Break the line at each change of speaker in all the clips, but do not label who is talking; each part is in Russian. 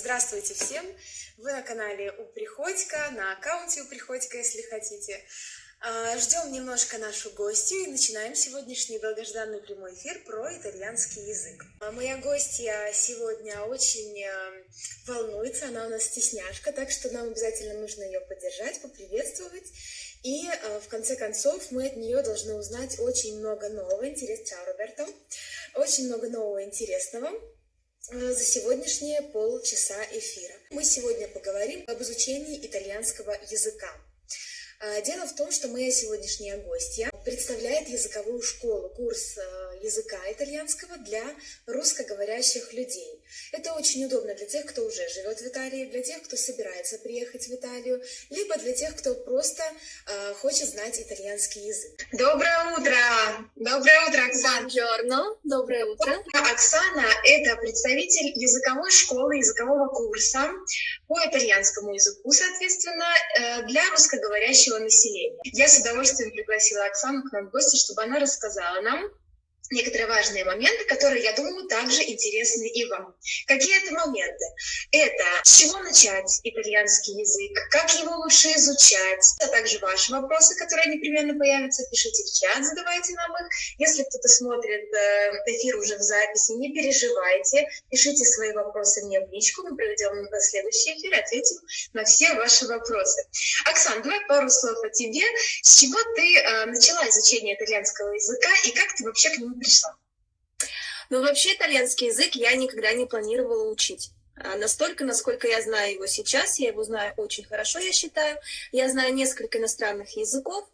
Здравствуйте всем! Вы на канале У Приходько, на аккаунте У Приходько, если хотите. А, ждем немножко нашу гостью и начинаем сегодняшний долгожданный прямой эфир про итальянский язык. А, моя гостья сегодня очень э, волнуется, она у нас стесняшка, так что нам обязательно нужно ее поддержать, поприветствовать. И э, в конце концов мы от нее должны узнать очень много нового интересного. Роберто! Очень много нового интересного. Э, за сегодняшние полчаса эфира. Мы сегодня поговорим об изучении итальянского языка. Э, дело в том, что моя сегодняшняя гостья представляет языковую школу, курс э, языка итальянского для русскоговорящих людей. Это очень удобно для тех, кто уже живет в Италии, для тех, кто собирается приехать в Италию, либо для тех, кто просто э, хочет знать итальянский язык. Доброе утро! Доброе утро, Оксана!
Buongiorno. Доброе утро!
Оксана — это представитель языковой школы, языкового курса по итальянскому языку, соответственно, э, для русскоговорящего населения. Я с удовольствием пригласила Оксану к нам в гости, чтобы она рассказала нам некоторые важные моменты, которые, я думаю, также интересны и вам. Какие это моменты? Это с чего начать итальянский язык, как его лучше изучать, а также ваши вопросы, которые непременно появятся, пишите в чат, задавайте нам их. Если кто-то смотрит э, эфир уже в записи, не переживайте, пишите свои вопросы мне в личку, мы проведем следующий эфир и ответим на все ваши вопросы. Оксана, давай пару слов о тебе. С чего ты э, начала изучение итальянского языка и как ты вообще к нему пришла?
Ну, вообще итальянский язык я никогда не планировала учить. А настолько, насколько я знаю его сейчас, я его знаю очень хорошо, я считаю. Я знаю несколько иностранных языков,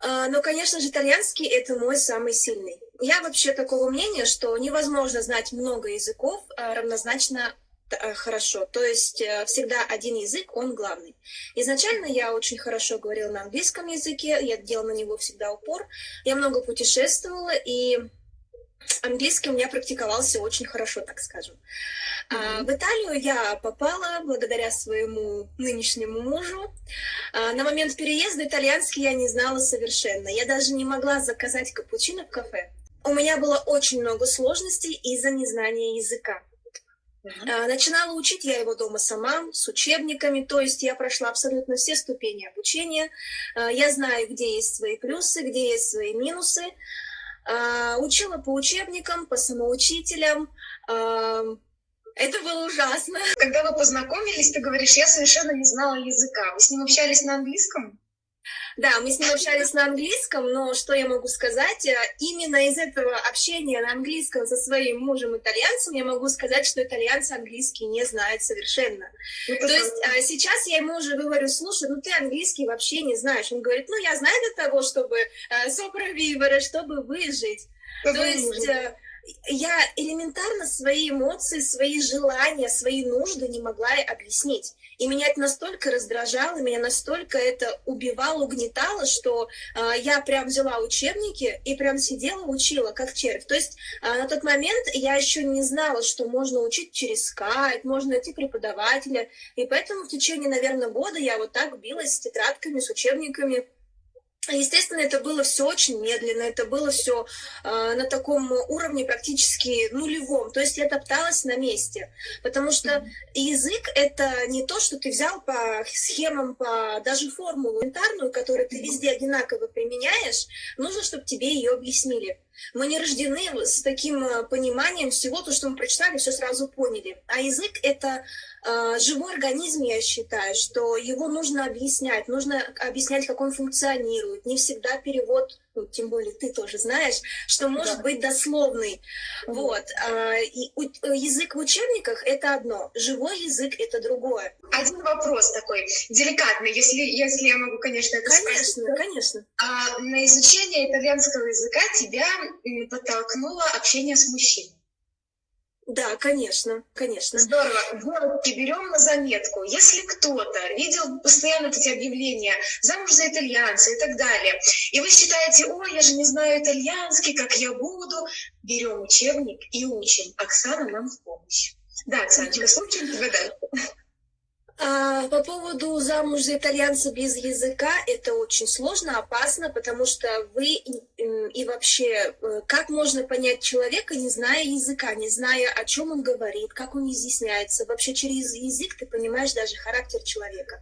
а, но, конечно же, итальянский — это мой самый сильный. Я вообще такого мнения, что невозможно знать много языков а, равнозначно хорошо. То есть э, всегда один язык, он главный. Изначально я очень хорошо говорила на английском языке, я делала на него всегда упор. Я много путешествовала, и английский у меня практиковался очень хорошо, так скажем. А, в Италию я попала благодаря своему нынешнему мужу. А, на момент переезда итальянский я не знала совершенно. Я даже не могла заказать капучино в кафе. У меня было очень много сложностей из-за незнания языка. Uh-huh. Начинала учить я его дома сама, с учебниками, то есть я прошла абсолютно все ступени обучения. А, я знаю, где есть свои плюсы, где есть свои минусы. А, учила по учебникам, по самоучителям. А, это было ужасно.
Когда вы познакомились, ты говоришь, я совершенно не знала языка. Вы с ним общались на английском?
Да, мы с ним общались на английском, но что я могу сказать, э, именно из этого общения на английском со своим мужем-итальянцем я могу сказать, что итальянцы английский не знают совершенно. Это То есть а, сейчас я ему уже говорю, слушай, ну ты английский вообще не знаешь. Он говорит, ну я знаю для того, чтобы э, соправивора, чтобы выжить. То есть э, я элементарно свои эмоции, свои желания, свои нужды не могла объяснить. И меня это настолько раздражало, меня настолько это убивало, угнетало, что э, я прям взяла учебники и прям сидела, учила, как червь. То есть э, на тот момент я еще не знала, что можно учить через скайп, можно найти преподавателя. И поэтому в течение, наверное, года я вот так билась с тетрадками, с учебниками, Естественно, это было все очень медленно, это было все э, на таком уровне практически нулевом, то есть я топталась на месте, потому что mm-hmm. язык это не то, что ты взял по схемам, по даже формулу элементарную, которую ты везде одинаково применяешь, нужно, чтобы тебе ее объяснили. Мы не рождены с таким а, пониманием всего, то, что мы прочитали, все сразу поняли. А язык — это э, живой организм, я считаю, что его нужно объяснять, нужно объяснять, как он функционирует. Не всегда перевод, ну, тем более ты тоже знаешь, что может да. быть дословный. Mm. Вот. Э, и, у, язык в учебниках — это одно, живой язык — это другое.
Один вопрос такой, деликатный, если, если я могу, конечно, это
Конечно,
спросить.
конечно.
А, на изучение итальянского языка тебя подтолкнуло общение с мужчиной.
Да, конечно, конечно.
Здорово. Девочки, берем на заметку. Если кто-то видел постоянно эти объявления «замуж за итальянца» и так далее, и вы считаете, ой, я же не знаю итальянский, как я буду, берем учебник и учим. Оксана нам в помощь. Да, Оксаночка, слушаем тебя дальше.
А, по поводу замуж за итальянца без языка, это очень сложно, опасно, потому что вы и вообще, э, как можно понять человека, не зная языка, не зная, о чем он говорит, как он изъясняется. Вообще через язык ты понимаешь даже характер человека.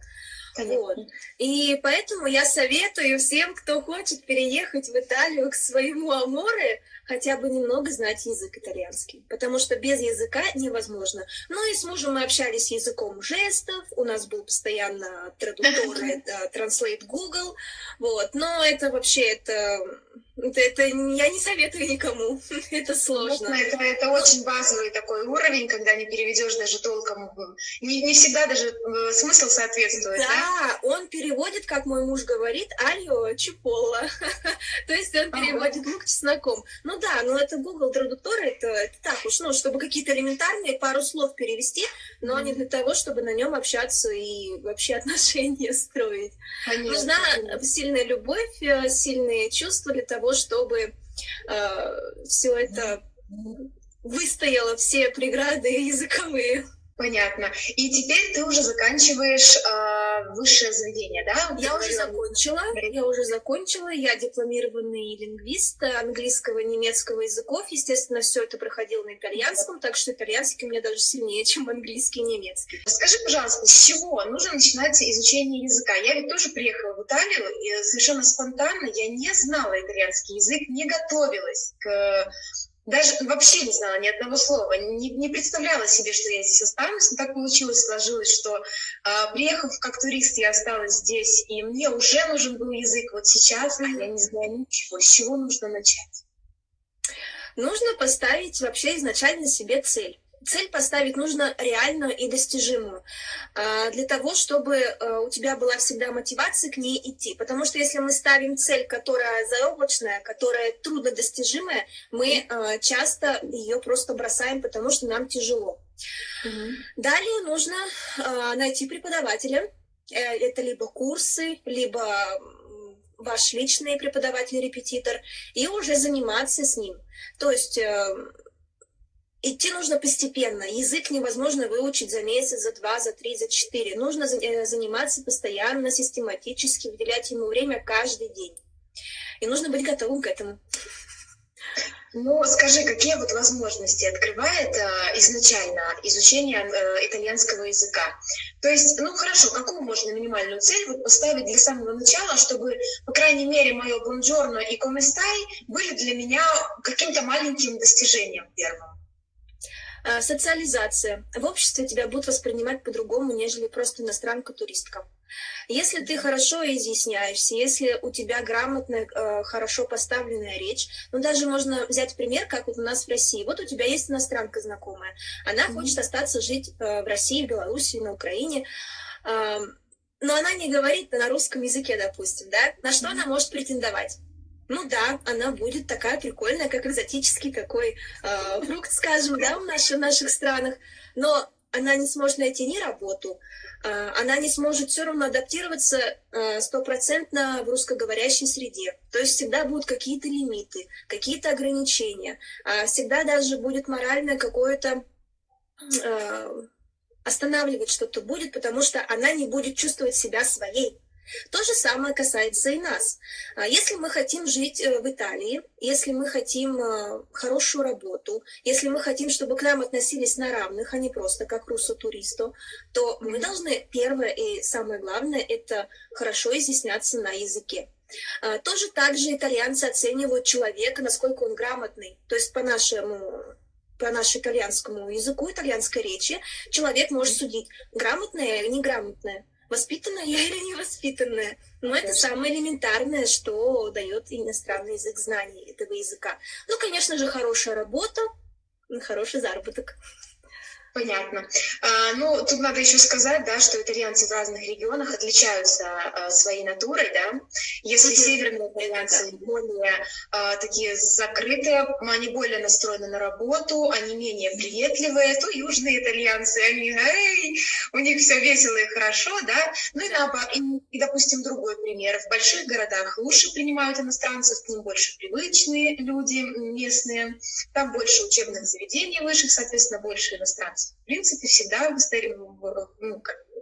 Вот. И поэтому я советую всем, кто хочет переехать в Италию к своему Аморе, хотя бы немного знать язык итальянский, потому что без языка невозможно. Ну и с мужем мы общались языком жестов, у нас был постоянно традуктор, это Translate Google, вот, но это вообще, это это, это я не советую никому, это сложно.
Это, это очень базовый такой уровень, когда не переведешь даже толком. Не, не всегда даже э, смысл соответствует. Да,
да, он переводит, как мой муж говорит, алио чупола. То есть он переводит лук чесноком. Ну да, но это Google традуктор, это, это так уж, ну, чтобы какие-то элементарные пару слов перевести, но mm-hmm. не для того, чтобы на нем общаться и вообще отношения строить. Конечно, Нужна конечно. сильная любовь, э, сильные чувства для того, чтобы э, все это выстояло, все преграды языковые.
Понятно. И теперь ты уже заканчиваешь э, высшее заведение, да?
Я уже закончила. Я уже закончила. Я дипломированный лингвист английского, немецкого языков. Естественно, все это проходило на итальянском, так что итальянский у меня даже сильнее, чем английский и немецкий.
Скажи, пожалуйста, с чего нужно начинать изучение языка? Я ведь тоже приехала в Италию, и совершенно спонтанно я не знала итальянский язык, не готовилась к даже вообще не знала ни одного слова, не, не представляла себе, что я здесь останусь, но так получилось, сложилось, что э, приехав как турист, я осталась здесь, и мне уже нужен был язык. Вот сейчас, а я не знаю ничего, с чего нужно начать?
Нужно поставить вообще изначально себе цель цель поставить нужно реальную и достижимую, а, для того, чтобы э, у тебя была всегда мотивация к ней идти. Потому что если мы ставим цель, которая заоблачная, которая труднодостижимая, мы э, часто ее просто бросаем, потому что нам тяжело. Угу. Далее нужно э, найти преподавателя. Это либо курсы, либо ваш личный преподаватель-репетитор, и уже заниматься с ним. То есть идти нужно постепенно. Язык невозможно выучить за месяц, за два, за три, за четыре. Нужно э, заниматься постоянно, систематически, выделять ему время каждый день. И нужно быть готовым к этому.
Ну, скажи, какие вот возможности открывает э, изначально изучение э, итальянского языка? То есть, ну хорошо, какую можно минимальную цель вот поставить для самого начала, чтобы, по крайней мере, мое бонжорно и коместай были для меня каким-то маленьким достижением первым?
А, социализация. В обществе тебя будут воспринимать по-другому, нежели просто иностранка-туристка. Если ты хорошо изъясняешься, если у тебя грамотная, э, хорошо поставленная речь, ну даже можно взять пример, как вот у нас в России. Вот у тебя есть иностранка знакомая, она mm-hmm. хочет остаться жить э, в России, в Беларуси, на Украине, но она не говорит на русском языке, допустим, да? На что mm-hmm. она может претендовать? Ну да, она будет такая прикольная, как экзотический такой э, фрукт, скажем, да, в, наших, в наших странах, но она не сможет найти ни работу, э, она не сможет все равно адаптироваться а, стопроцентно э, в русскоговорящей среде. То есть всегда будут какие-то лимиты, какие-то ограничения, э, всегда даже будет моральное какое-то э, останавливать что-то будет, потому что она не будет чувствовать себя своей. То же самое касается и нас. А если мы хотим жить э, в Италии, если мы хотим э, хорошую работу, если мы хотим, чтобы к нам относились на равных, а не просто как руссо-туристу, то мы должны, первое и самое главное, это хорошо изъясняться на языке. А, тоже так же итальянцы оценивают человека, насколько он грамотный. То есть по нашему по нашему итальянскому языку, итальянской речи, человек может судить, грамотное или неграмотное воспитанная я или невоспитанная. Но это самое элементарное, что дает иностранный язык знание этого языка. Ну, конечно же, хорошая работа, хороший заработок.
Понятно. А, ну, тут надо еще сказать, да, что итальянцы в разных регионах отличаются а, своей натурой, да. Если mm-hmm. северные итальянцы более а, такие закрытые, они более настроены на работу, они менее приветливые, то южные итальянцы, они, эй, у них все весело и хорошо, да. Ну и, наоборот, и, и, допустим, другой пример. В больших городах лучше принимают иностранцев, к ним больше привычные люди местные, там больше учебных заведений высших, соответственно, больше иностранцев в принципе, всегда ну,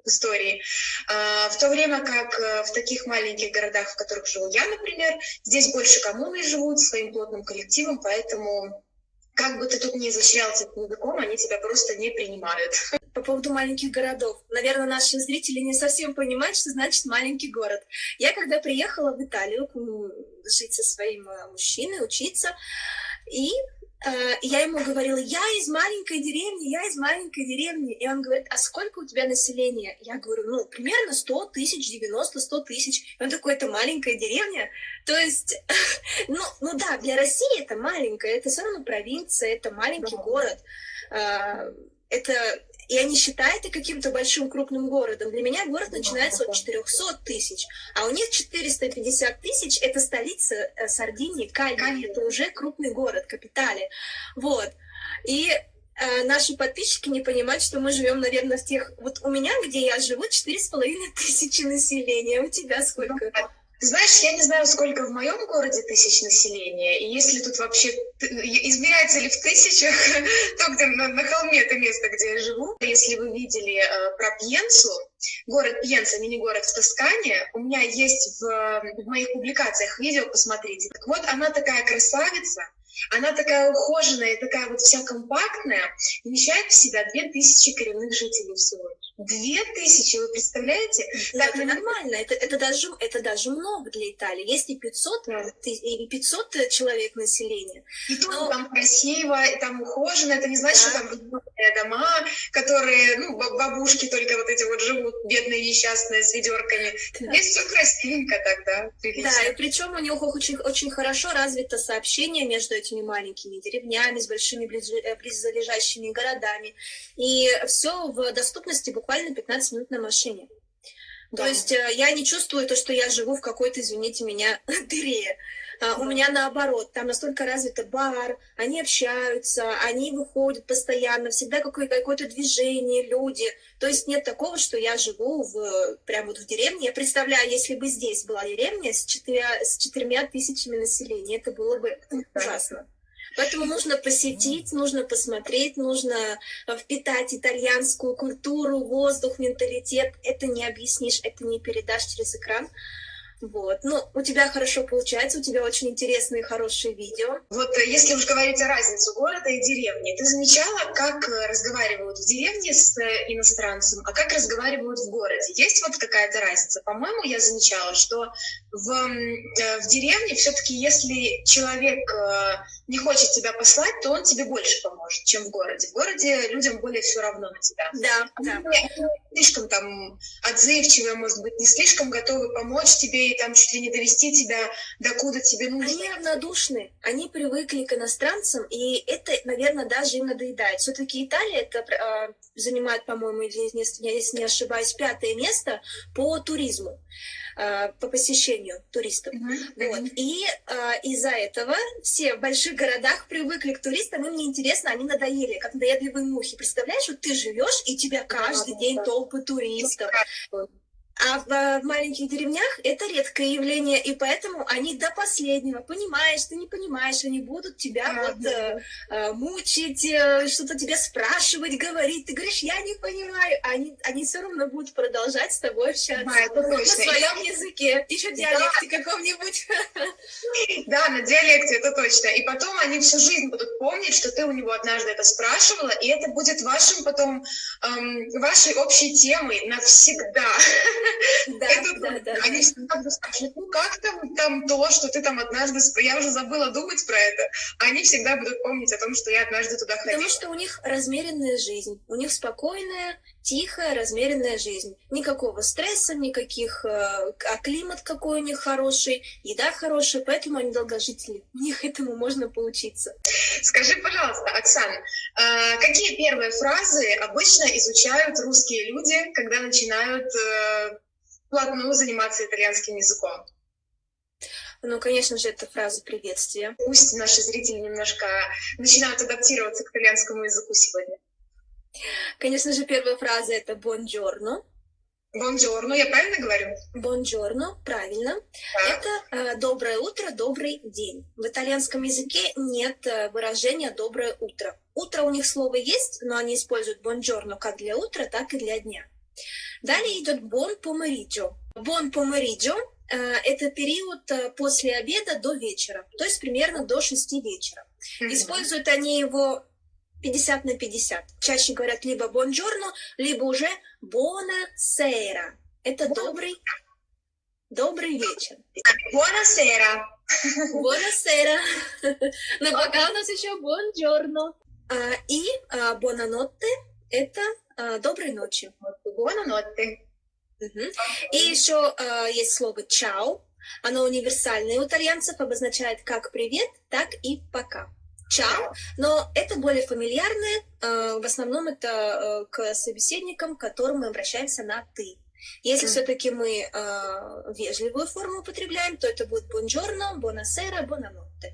в истории. А, в то время как э, в таких маленьких городах, в которых живу я, например, здесь больше коммуны живут своим плотным коллективом, поэтому как бы ты тут ни изощрялся языком, они тебя просто не принимают.
По поводу маленьких городов. Наверное, наши зрители не совсем понимают, что значит маленький город. Я когда приехала в Италию жить со своим э, мужчиной, учиться, и я ему говорила, я из маленькой деревни, я из маленькой деревни. И он говорит, а сколько у тебя населения? Я говорю, ну, примерно 100 тысяч, 90-100 тысяч. И он такой, это маленькая деревня? То есть, ну, ну да, для России это маленькая, это все равно провинция, это маленький город. Э, это я не считаю это каким-то большим крупным городом. Для меня город начинается от 400 тысяч, а у них 450 тысяч – это столица э, Сардинии, Кальви. Это уже крупный город, капитали. Вот. И э, наши подписчики не понимают, что мы живем, наверное, в тех... Вот у меня, где я живу, четыре с половиной тысячи населения. У тебя сколько?
Знаешь, я не знаю, сколько в моем городе тысяч населения, и если тут вообще измеряется ли в тысячах, то где на, на холме это место, где я живу. Если вы видели э, про Пьенсу, город Пьенса, мини-город в Тоскане, у меня есть в, в моих публикациях видео, посмотрите. Так вот, она такая красавица, она такая ухоженная, такая вот вся компактная, вмещает в себя 2000 коренных жителей всего лишь. Две тысячи, вы представляете?
Да, это нормально, это, это, даже, это даже много для Италии. Есть и 500, да. и 500 человек населения.
И тут Но... там красиво, и там ухожено, это не значит, да. что там дома, которые, ну, бабушки только вот эти вот живут, бедные, несчастные, с ведерками. Да. Здесь все красивенько тогда,
прилично. Да, и причем у них очень, очень хорошо развито сообщение между этими маленькими деревнями, с большими э, близлежащими городами. И все в доступности буквально 15 минут на машине. Да. То есть э, я не чувствую то, что я живу в какой-то, извините меня, дыре. А, у меня наоборот, там настолько развито бар, они общаются, они выходят постоянно, всегда какое-то движение, люди. То есть нет такого, что я живу в, прямо вот в деревне. Я представляю, если бы здесь была деревня с, четырьмя, с четырьмя тысячами населения, это было бы ужасно. Поэтому нужно посетить, нужно посмотреть, нужно э, впитать итальянскую культуру, воздух, менталитет. Это не объяснишь, это не передашь через экран. Вот. Ну, у тебя хорошо получается, у тебя очень интересные хорошие видео.
Вот э, если уж говорить о разнице города и деревни, ты замечала, как э, разговаривают в деревне с э, иностранцем, а как разговаривают в городе? Есть вот какая-то разница? По-моему, я замечала, что в, в деревне все-таки, если человек не хочет тебя послать, то он тебе больше поможет, чем в городе. В городе людям более все равно на тебя.
Да, да.
Они слишком там отзывчивые, может быть, не слишком готовы помочь тебе там чуть ли не довести тебя до куда тебе нужно.
Они равнодушны, они привыкли к иностранцам, и это, наверное, даже им надоедает. Все-таки Италия это э, занимает, по-моему, если не ошибаюсь, пятое место по туризму. А, по посещению туристов. Mm-hmm. Вот. И а, из-за этого все в больших городах привыкли к туристам, им неинтересно, они надоели, как надоедливые мухи. Представляешь, вот ты живешь, и тебя каждый день толпы туристов. А в, э, в маленьких деревнях это редкое явление, и поэтому они до последнего, понимаешь, ты не понимаешь, они будут тебя а, вот да. э, мучить, э, что-то тебя спрашивать, говорить. Ты говоришь, я не понимаю. Они, они все равно будут продолжать с тобой общаться да, это на своем языке, еще диалекте да. каком-нибудь.
Да, на диалекте, это точно. И потом они всю жизнь будут помнить, что ты у него однажды это спрашивала, и это будет вашим потом, эм, вашей общей темой навсегда.
Да, это, да, да.
Они
да.
всегда будут спрашивать, ну как там, там то, что ты там однажды... Я уже забыла думать про это. Они всегда будут помнить о том, что я однажды туда ходила.
Потому что у них размеренная жизнь. У них спокойная, тихая, размеренная жизнь. Никакого стресса, никаких... Э, а климат какой у них хороший, еда хорошая, поэтому они долгожители. У них этому можно поучиться.
Скажи, пожалуйста, Оксана, э, какие первые фразы обычно изучают русские люди, когда начинают э, вплотную заниматься итальянским языком?
Ну, конечно же, это фраза приветствия.
Пусть наши зрители немножко начинают адаптироваться к итальянскому языку сегодня.
Конечно же, первая фраза — это «бонджорно».
Бонжорно, я правильно говорю?
Бонжорно, правильно. Да. Это э, доброе утро, добрый день. В итальянском языке нет э, выражения доброе утро. Утро у них слово есть, но они используют бонжорно как для утра, так и для дня. Далее идет бон помериджо. Бон помериджо э, – это период э, после обеда до вечера, то есть примерно до 6 вечера. Mm-hmm. Используют они его 50 на 50. Чаще говорят либо бонжорно, либо уже бона сера. Это добрый, добрый вечер.
Buonasera.
Buonasera. Но пока у нас еще бонжорно. А, и бонанотте – это а, доброй ночи.
Buonanotte.
И еще а, есть слово чао. Оно универсальное у итальянцев, обозначает как привет, так и пока. Чао. Но это более фамильярное. В основном это к собеседникам, к которым мы обращаемся на ты. Если mm. все-таки мы э, вежливую форму употребляем, то это будет buongiorno, buonasera, buonanotte.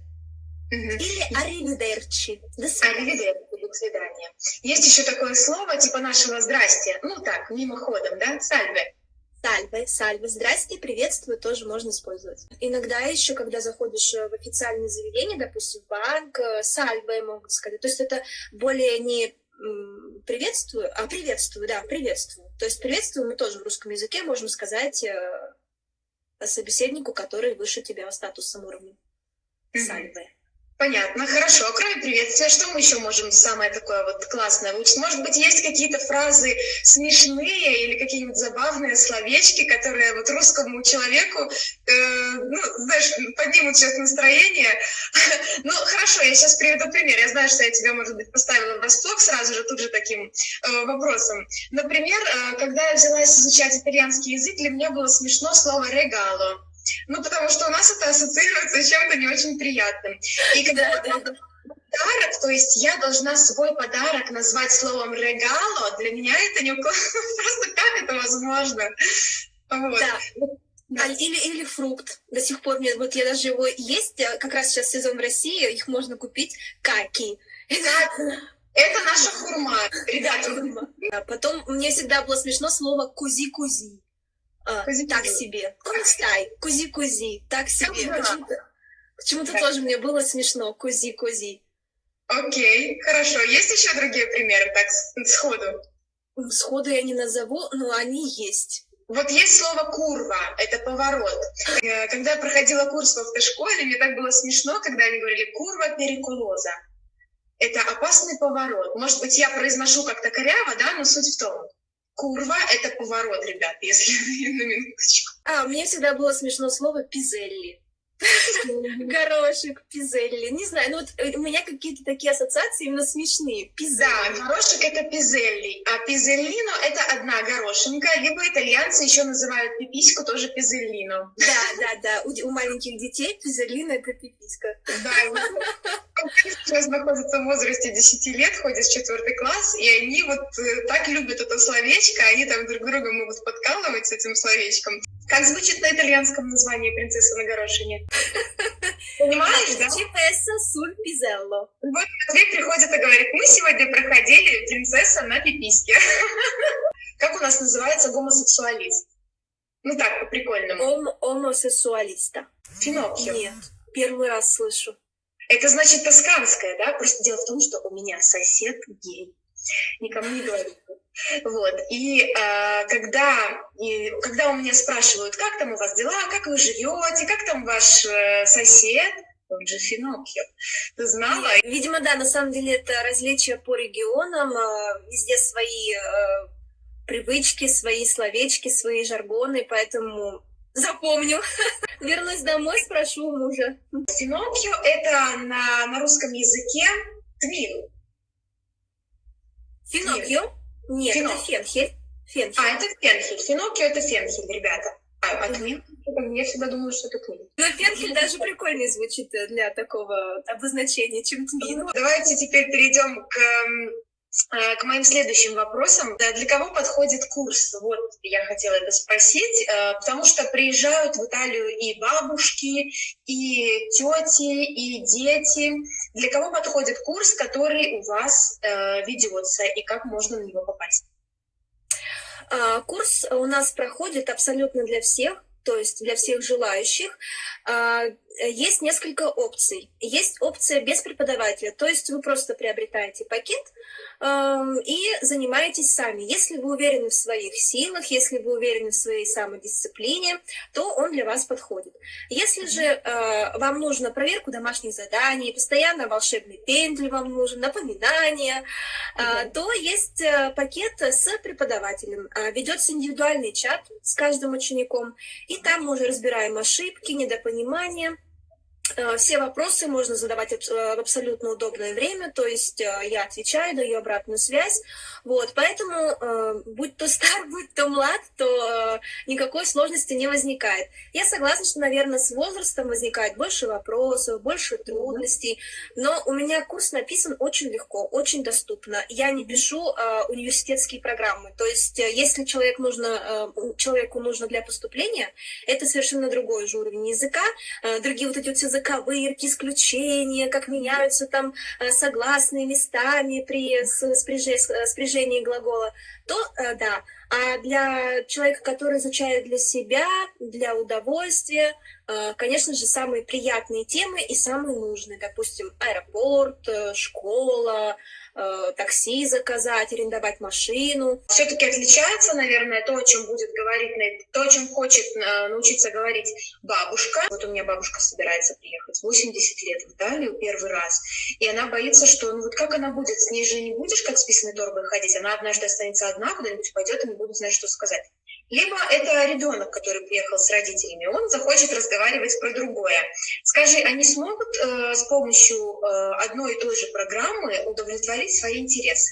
Mm-hmm. Или arrivederci.
До свидания. до свидания. Есть еще такое слово, типа нашего «здрасте». Ну так, мимоходом, да? Сальве.
Сальве, сальве, здрасте, приветствую тоже можно использовать. Иногда еще, когда заходишь в официальное заведение, допустим, банк, э, сальве могут сказать. То есть это более не приветствую, а приветствую, да, приветствую. То есть приветствую мы тоже в русском языке можем сказать э, собеседнику, который выше тебя в статусном уровне. Сальве.
Понятно, хорошо. А кроме приветствия, что мы еще можем самое такое вот классное выучить? Может быть, есть какие-то фразы смешные или какие-нибудь забавные словечки, которые вот русскому человеку, э, ну, знаешь, поднимут сейчас настроение. ну, хорошо, я сейчас приведу пример. Я знаю, что я тебя, может быть, поставила в врасплох сразу же тут же таким э, вопросом. Например, э, когда я взялась изучать итальянский язык, для меня было смешно слово «регало». Ну, потому что у нас это ассоциируется с чем-то не очень приятным. И когда да, да, да. подарок, то есть я должна свой подарок назвать словом «регало», для меня это не... Просто как это возможно?
Вот. Да. Да, или, или фрукт. До сих пор мне, вот я даже его есть, э, как раз сейчас сезон в России, их можно купить каки.
Это наша хурма, ребята.
А потом мне всегда было смешно слово кузи-кузи. А, так себе. Кунстай, кузи-кузи, так себе. Почему-то почему тоже мне было смешно. Кузи-кузи.
Окей, хорошо. Есть еще другие примеры, так, сходу?
Сходу я не назову, но они есть.
Вот есть слово «курва», это поворот. Э, когда я проходила курс в автошколе, мне так было смешно, когда они говорили «курва перекулоза». Это опасный поворот. Может быть, я произношу как-то коряво, да, но суть в том. Курва — это поворот, ребят, если на минуточку.
А, мне всегда было смешно слово «пизелли». Горошек, пизелли. Не знаю, ну вот э, у меня какие-то такие ассоциации именно смешные.
Пизелли. Да, горошек это пизелли, а пизеллино это одна горошинка, либо итальянцы еще называют пипиську тоже пизеллино.
Да, да, да. У, у маленьких детей пизеллино это пиписька.
Да, сейчас находятся в возрасте 10 лет, ходят в четвертый класс, и они вот э, так любят это словечко, они там друг друга могут подкалывать с этим словечком. Как звучит на итальянском название принцессы на горошине? Понимаешь, да?
Принцесса суль пизелло.
Вот Матвей приходит и говорит, мы сегодня проходили принцесса на пиписке. Как у нас называется гомосексуалист? Ну так, по-прикольному.
Ом Омосексуалиста.
Финоккио.
Нет, первый раз слышу.
Это значит тосканское, да? Просто дело в том, что у меня сосед гей. Никому не говорю. Вот. И э, когда, и, когда у меня спрашивают, как там у вас дела, как вы живете, как там ваш э, сосед, он же Финоккио. Ты знала?
Видимо, да, на самом деле это различия по регионам, э, везде свои э, привычки, свои словечки, свои жаргоны, поэтому запомню. Вернусь домой, спрошу у мужа.
Финоккио — это на, на русском языке твин.
Финоккио? Нет, Финоккио. это фенхель.
фенхель. А, это фенхель. Финоккио — это фенхель, ребята. А, а твин? Я всегда думала, что это твин.
Но фенхель даже прикольнее звучит для такого обозначения, чем твин.
Давайте теперь перейдем к Э, к моим следующим вопросам. Для кого подходит курс? Вот я хотела это спросить, э, потому что приезжают в Италию и бабушки, и тети, и дети. Для кого подходит курс, который у вас э, ведется, и как можно на него попасть?
Курс у нас проходит абсолютно для всех, то есть для всех желающих, а, есть несколько опций. Есть опция без преподавателя, то есть вы просто приобретаете пакет и занимаетесь сами. Если вы уверены в своих силах, если вы уверены в своей самодисциплине, то он для вас подходит. Если же а, вам нужно проверку домашних заданий, постоянно волшебный пендель вам нужен, напоминания, mm то есть э, пакет с преподавателем. Ведется индивидуальный чат с каждым учеником, и там мы уже разбираем ошибки, недопонимания, все вопросы можно задавать э, в абсолютно удобное время, то есть э, я отвечаю, даю обратную связь. Вот, поэтому, будь то стар, будь то млад, то никакой сложности не возникает. Я согласна, что, наверное, с возрастом возникает больше вопросов, больше трудностей, но у меня курс написан очень легко, очень доступно. Я не пишу университетские программы, то есть если человек нужно, человеку нужно для поступления, это совершенно другой же уровень языка, другие вот эти вот все заковырки, исключения, как меняются там э, согласные местами при спряжении глагола, то э, да. А для человека, который изучает для себя, для удовольствия, э, конечно же, самые приятные темы и самые нужные. Допустим, аэропорт, школа, Э, такси заказать, арендовать машину.
Все-таки отличается, наверное, то, о чем будет говорить, то, о чем хочет э, научиться говорить бабушка. Вот у меня бабушка собирается приехать 80 лет в Италию первый раз, и она боится, что ну вот как она будет, с ней же не будешь как с писаной торбой ходить, она однажды останется одна, куда-нибудь пойдет и не будет знать, что сказать. Либо это ребенок, который приехал с родителями, он захочет разговаривать про другое. Скажи, они смогут э, с помощью э, одной и той же программы удовлетворить свои интересы?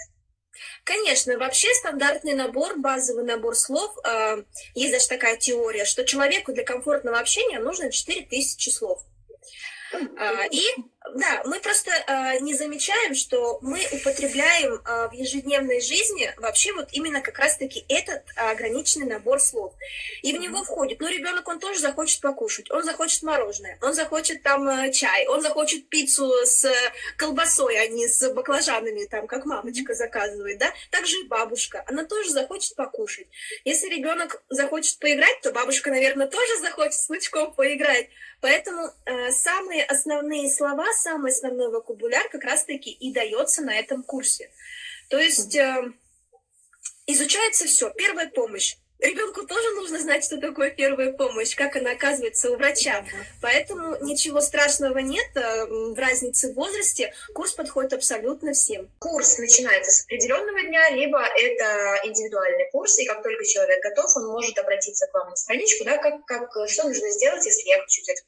Конечно, вообще стандартный набор, базовый набор слов, э, есть даже такая теория, что человеку для комфортного общения нужно 4000 слов. А, и да, мы просто э, не замечаем, что мы употребляем э, в ежедневной жизни вообще вот именно как раз-таки этот ограниченный набор слов. И в него входит, ну, ребенок, он тоже захочет покушать, он захочет мороженое, он захочет там э, чай, он захочет пиццу с колбасой, а не с баклажанами, там, как мамочка заказывает, да. Также и бабушка, она тоже захочет покушать. Если ребенок захочет поиграть, то бабушка, наверное, тоже захочет с внучком поиграть. Поэтому э, самые основные слова, самый основной вокабуляр как раз-таки и дается на этом курсе. То есть э, изучается все. Первая помощь. Ребенку тоже нужно знать, что такое первая помощь, как она оказывается у врача. Поэтому ничего страшного нет э, в разнице в возрасте. Курс подходит абсолютно всем.
Курс начинается с определенного дня, либо это индивидуальный курс, и как только человек готов, он может обратиться к вам на страничку, да, как, как, что нужно сделать, если я хочу взять.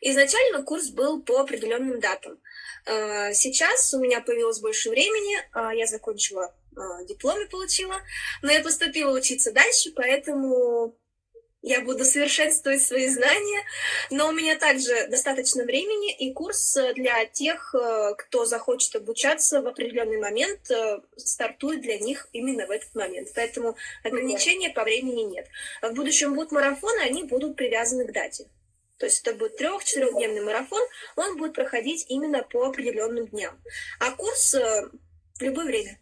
Изначально курс был по определенным датам. Э, сейчас у меня появилось больше времени, э, я закончила э, дипломе получила, но я поступила учиться дальше, поэтому я буду совершенствовать свои знания, но у меня также достаточно времени, и курс для тех, кто захочет обучаться в определенный момент, стартует для них именно в этот момент. Поэтому ограничения по времени нет. В будущем будут марафоны, они будут привязаны к дате. То есть это будет трех-четырехдневный марафон, он будет проходить именно по определенным дням. А курс э, в любое время.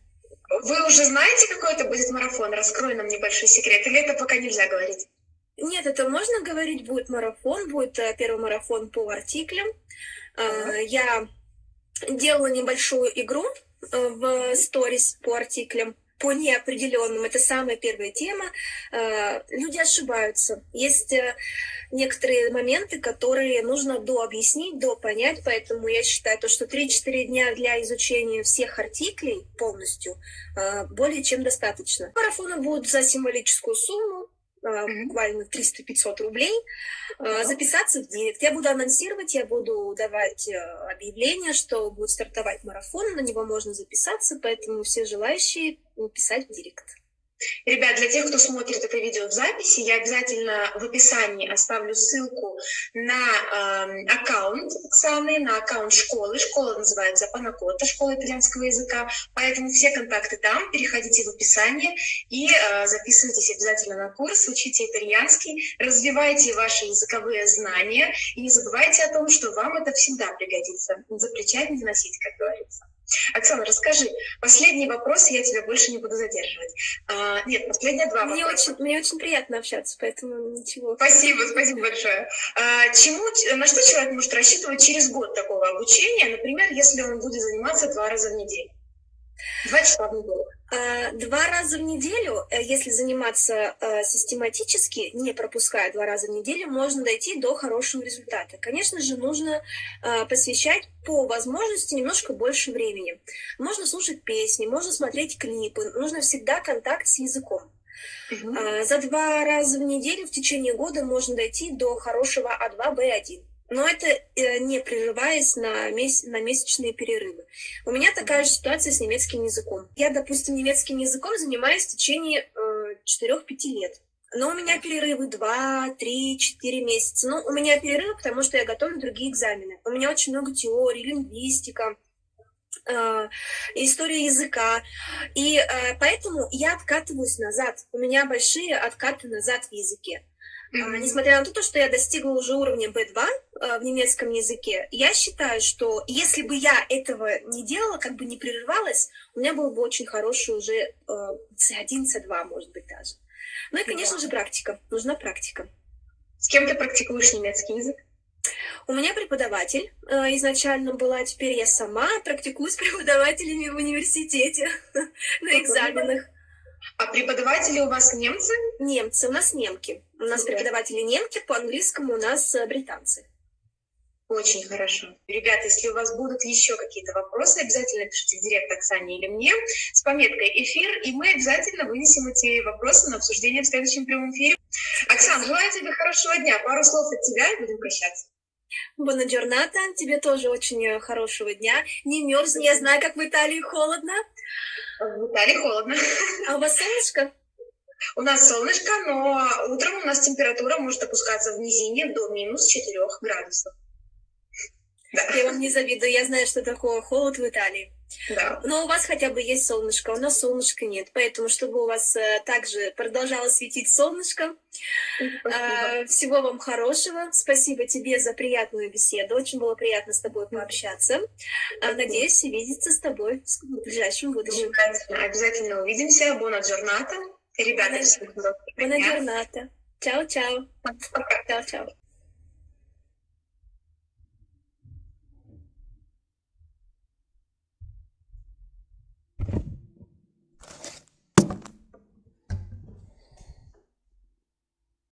Вы уже знаете, какой это будет марафон? Раскрой нам небольшой секрет. Или это пока нельзя говорить?
Нет, это можно говорить. Будет марафон, будет э, первый марафон по артиклям. Uh-huh. Я делала небольшую игру в сторис по артиклям по неопределенным. Это самая первая тема. Э, люди ошибаются. Есть э, некоторые моменты, которые нужно дообъяснить, допонять, поэтому я считаю, то, что 3-4 дня для изучения всех артиклей полностью э, более чем достаточно. Марафоны будут за символическую сумму, буквально 300-500 рублей, записаться в директ. Я буду анонсировать, я буду давать объявление, что будет стартовать марафон, на него можно записаться, поэтому все желающие писать в директ.
Ребят, для тех, кто смотрит это видео в записи, я обязательно в описании оставлю ссылку на э, аккаунт Оксаны, на аккаунт школы. Школа называется Панакота, школа итальянского языка. Поэтому все контакты там, переходите в описание и э, записывайтесь обязательно на курс, учите итальянский, развивайте ваши языковые знания и не забывайте о том, что вам это всегда пригодится. Запрещать не носить, как говорится. Оксана, расскажи, последний вопрос, я тебя больше не буду задерживать. А, нет, последние два
мне
вопроса.
Очень, мне очень приятно общаться, поэтому ничего.
Спасибо, спасибо большое. А, чему, на что человек может рассчитывать через год такого обучения, например, если он будет заниматься два раза в неделю? Два часа в неделю.
А, два раза в неделю, э, если заниматься э, систематически, не пропуская два раза в неделю, можно дойти до хорошего результата. Конечно же, нужно э, посвящать по возможности немножко больше времени. Можно слушать песни, можно смотреть клипы, нужно всегда контакт с языком. Угу. За два раза в неделю в течение года можно дойти до хорошего А2, Б1 но это э, не прерываясь на, месяц, на месячные перерывы. У меня такая же ситуация с немецким языком. Я, допустим, немецким языком занимаюсь в течение э, 4-5 лет. Но у меня перерывы 2, 3, 4 месяца. Ну, у меня перерывы, потому что я готовлю другие экзамены. У меня очень много теорий, лингвистика, э, история языка. И э, поэтому я откатываюсь назад. У меня большие откаты назад в языке. Mm-hmm. Несмотря на то, что я достигла уже уровня B2 э, в немецком языке, я считаю, что если бы я этого не делала, как бы не прерывалась, у меня был бы очень хороший уже C1, э, C2, может быть, даже. Ну и, конечно yeah. же, практика. Нужна практика.
С кем ты практикуешь немецкий язык?
У меня преподаватель э, изначально была, теперь я сама практикую с преподавателями в университете на экзаменах.
А преподаватели у вас немцы?
Немцы, у нас немки. У нас преподаватели немки, по английскому у нас э, британцы.
Очень хорошо. Ребята, если у вас будут еще какие-то вопросы, обязательно пишите в директ Оксане или мне с пометкой «Эфир», и мы обязательно вынесем эти вопросы на обсуждение в следующем прямом эфире. Оксана, желаю тебе хорошего дня. Пару слов от тебя, и будем прощаться.
Бона Джорната, тебе тоже очень э, хорошего дня. Не мерзни, я знаю, как в Италии холодно.
В Италии холодно.
А у вас солнышко?
У нас солнышко, но утром у нас температура может опускаться в низине до минус 4 градусов.
Я вам не завидую, я знаю, что такое холод в Италии.
Да.
Но у вас хотя бы есть солнышко, у нас солнышка нет. Поэтому, чтобы у вас э, также продолжало светить солнышко, э, всего вам хорошего. Спасибо тебе за приятную беседу. Очень было приятно с тобой пообщаться. Э, надеюсь, увидеться с тобой в ближайшем будущем.
Обязательно, обязательно увидимся. Бона джорната. Ребята,
Бона джорната. Чао-чао. Чао-чао.